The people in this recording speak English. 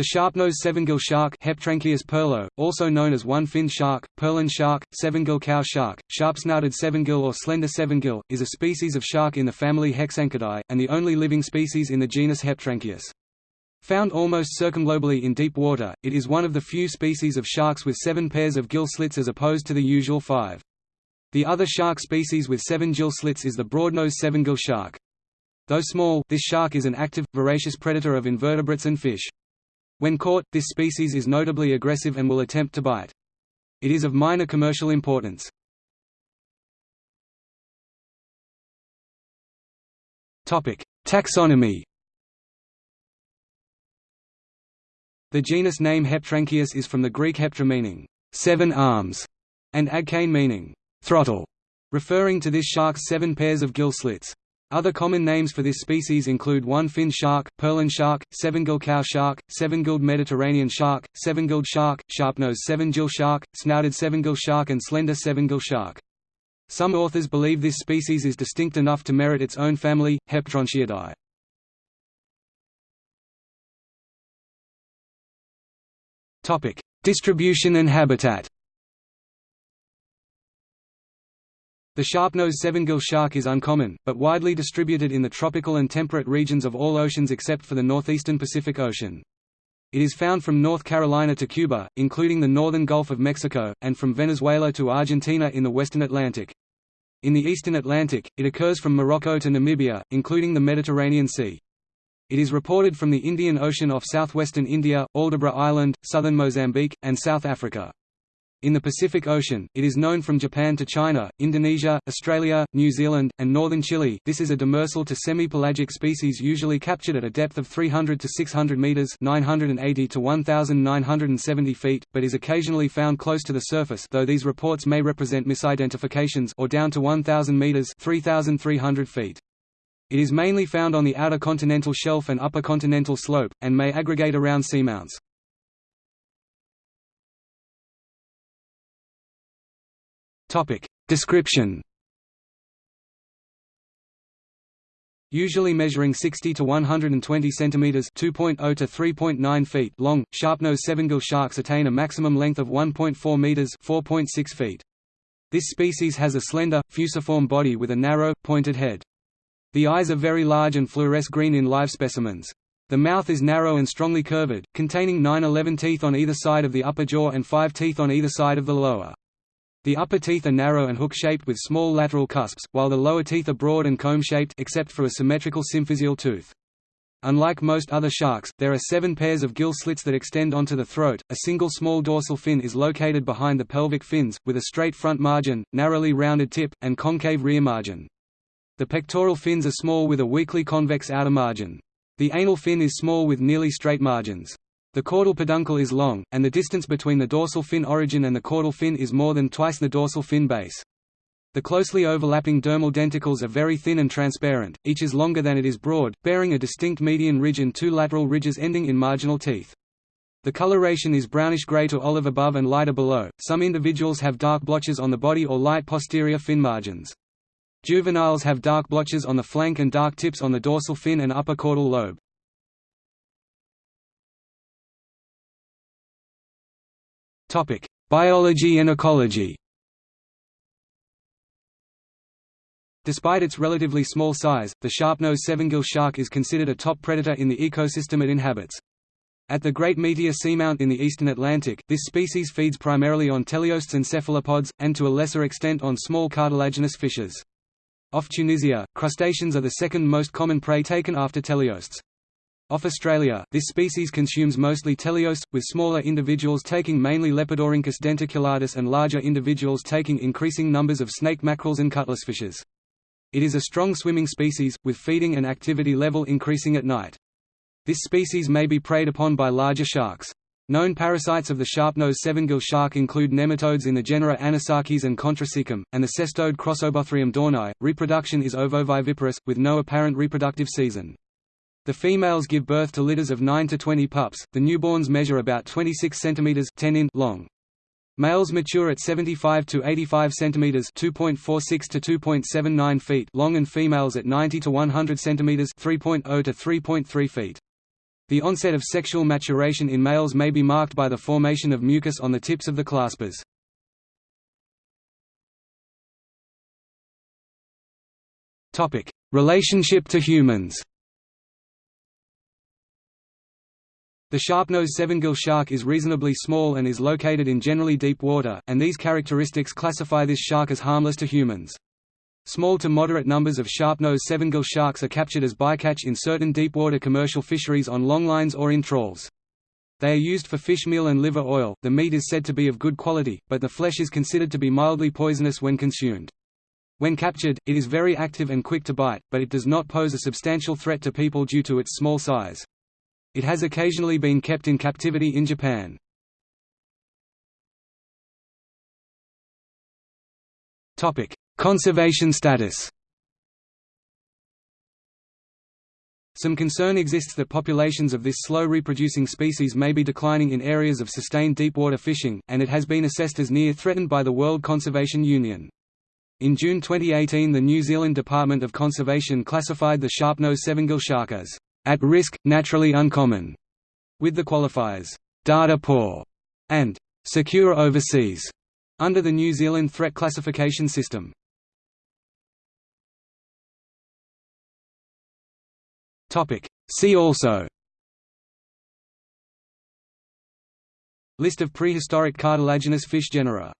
The sharp-nosed seven-gill shark perlo, also known as one-finned shark, perlon shark, seven-gill cow shark, sharp-snouted seven-gill or slender seven-gill, is a species of shark in the family Hexanchidae, and the only living species in the genus Heptranchias. Found almost circumglobally in deep water, it is one of the few species of sharks with seven pairs of gill slits as opposed to the usual five. The other shark species with seven gill slits is the broad-nosed seven-gill shark. Though small, this shark is an active, voracious predator of invertebrates and fish. When caught, this species is notably aggressive and will attempt to bite. It is of minor commercial importance. Taxonomy The genus name Heptranchias is from the Greek heptra meaning, seven arms, and agkein meaning, throttle, referring to this shark's seven pairs of gill slits. Other common names for this species include one-fin shark, perlon shark, seven-gilled cow shark, seven-gilled Mediterranean shark, seven-gilled shark, sharp-nosed seven-gill shark, snouted seven-gill shark and slender seven-gill shark. Some authors believe this species is distinct enough to merit its own family, Heptranchiidae. Distribution and habitat The sharp-nosed seven-gill shark is uncommon, but widely distributed in the tropical and temperate regions of all oceans except for the northeastern Pacific Ocean. It is found from North Carolina to Cuba, including the northern Gulf of Mexico, and from Venezuela to Argentina in the western Atlantic. In the eastern Atlantic, it occurs from Morocco to Namibia, including the Mediterranean Sea. It is reported from the Indian Ocean off southwestern India, Aldabra Island, southern Mozambique, and South Africa. In the Pacific Ocean, it is known from Japan to China, Indonesia, Australia, New Zealand, and northern Chile. This is a demersal to semi-pelagic species usually captured at a depth of 300 to 600 meters (980 to 1970 feet), but is occasionally found close to the surface, though these reports may represent misidentifications or down to 1000 meters (3300 feet). It is mainly found on the outer continental shelf and upper continental slope, and may aggregate around seamounts. Topic. Description Usually measuring 60 to 120 centimeters (2.0 to 3.9 feet) long, sharp-nosed seven-gill sharks attain a maximum length of 1.4 meters (4.6 feet). This species has a slender, fusiform body with a narrow, pointed head. The eyes are very large and fluoresce green in live specimens. The mouth is narrow and strongly curved, containing 9–11 teeth on either side of the upper jaw and 5 teeth on either side of the lower. The upper teeth are narrow and hook-shaped with small lateral cusps, while the lower teeth are broad and comb-shaped except for a symmetrical symphysial tooth. Unlike most other sharks, there are seven pairs of gill slits that extend onto the throat. A single small dorsal fin is located behind the pelvic fins, with a straight front margin, narrowly rounded tip, and concave rear margin. The pectoral fins are small with a weakly convex outer margin. The anal fin is small with nearly straight margins. The caudal peduncle is long, and the distance between the dorsal fin origin and the caudal fin is more than twice the dorsal fin base. The closely overlapping dermal denticles are very thin and transparent, each is longer than it is broad, bearing a distinct median ridge and two lateral ridges ending in marginal teeth. The coloration is brownish-gray to olive above and lighter below. Some individuals have dark blotches on the body or light posterior fin margins. Juveniles have dark blotches on the flank and dark tips on the dorsal fin and upper caudal lobe. Topic: Biology and ecology. Despite its relatively small size, the sharp-nosed seven-gill shark is considered a top predator in the ecosystem it inhabits. At the Great Meteor Seamount in the eastern Atlantic, this species feeds primarily on teleosts and cephalopods, and to a lesser extent on small cartilaginous fishes. Off Tunisia, crustaceans are the second most common prey taken after teleosts. Off Australia, this species consumes mostly teleosts, with smaller individuals taking mainly Lepidorhynchus denticulatus and larger individuals taking increasing numbers of snake mackerels and cuttlessfishes. It is a strong swimming species, with feeding and activity level increasing at night. This species may be preyed upon by larger sharks. Known parasites of the sharp-nosed seven-gill shark include nematodes in the genera Anisakis and Contracaecum, and the cestode Crossobothrium dohrni. Reproduction is ovoviviparous, with no apparent reproductive season. The females give birth to litters of 9 to 20 pups. The newborns measure about 26 cm 10 in long. Males mature at 75 to 85 cm 2.46 to 2.79 feet long and females at 90 to 100 cm 3.0 to 3.3 feet. The onset of sexual maturation in males may be marked by the formation of mucus on the tips of the claspers. Topic: Relationship to humans The sharp-nosed sevengill shark is reasonably small and is located in generally deep water, and these characteristics classify this shark as harmless to humans. Small to moderate numbers of sharp-nosed sevengill sharks are captured as bycatch in certain deepwater commercial fisheries on longlines or in trawls. They are used for fish meal and liver oil. The meat is said to be of good quality, but the flesh is considered to be mildly poisonous when consumed. When captured, it is very active and quick to bite, but it does not pose a substantial threat to people due to its small size. It has occasionally been kept in captivity in Japan. Topic: Conservation status Some concern exists that populations of this slow-reproducing species may be declining in areas of sustained deepwater fishing, and it has been assessed as near threatened by the World Conservation Union. In June 2018 the New Zealand Department of Conservation classified the sharp-nosed sevengill shark as at risk, naturally uncommon, with the qualifiers data poor and secure overseas under the New Zealand threat classification system. See also. List of prehistoric cartilaginous fish genera